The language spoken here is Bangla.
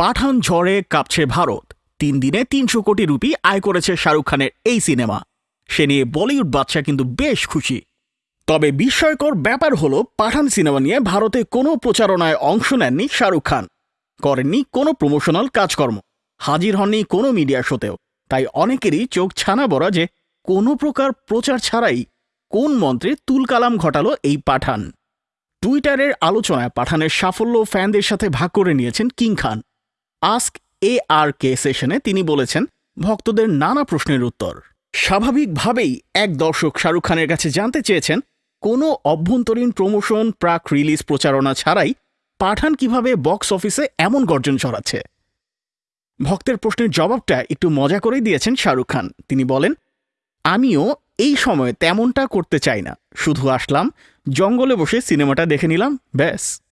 পাঠান ঝড়ে কাঁপছে ভারত। তিন দিনে তিনশো কোটি রুপি আয় করেছে শাহরুখ খানের এই সিনেমা। সে নিয়ে বলিউড বাদশা কিন্তু বেশ খুশি। তবে বিস্ময়কর ব্যাপার হলো, পাঠান সিনেমা নিয়ে ভারতে কোনো প্রচারণায় অংশ নেননি শাহরুখ খান। করেননি কোনো প্রমোশনাল কাজকর্ম। হাজির হননি কোনো মিডিয়া শোতেও। তাই অনেকেরই চোখ ছানা বড়া যে কোনো প্রকার প্রচার ছাড়াই কোন মন্ত্রে তুলকালাম ঘটালো এই পাঠান। টুইটারের আলোচনায় পাঠানের সাফল্য ফ্যানদের সাথে ভাগ করে নিয়েছেন কিং খান। আস্ক এ আর কে সেশনে তিনি বলেছেন, ভক্তদের নানা প্রশ্নের উত্তর। স্বাভাবিকভাবেই এক দর্শক শাহরুখ খানের কাছে জানতে চেয়েছেন, কোনো অভ্যন্তরীণ প্রমোশন, প্রাক রিলিজ প্রচারণা ছাড়াই পাঠান কীভাবে বক্স অফিসে এমন গর্জন ছড়াচ্ছে। ভক্তের প্রশ্নের জবাবটা একটু মজা করেই দিয়েছেন শাহরুখ খান। তিনি বলেন, আমিও এই সময় তেমনটা করতে চাই না। শুধু আসলাম, জঙ্গলে বসে সিনেমাটা দেখে নিলাম, ব্যাস।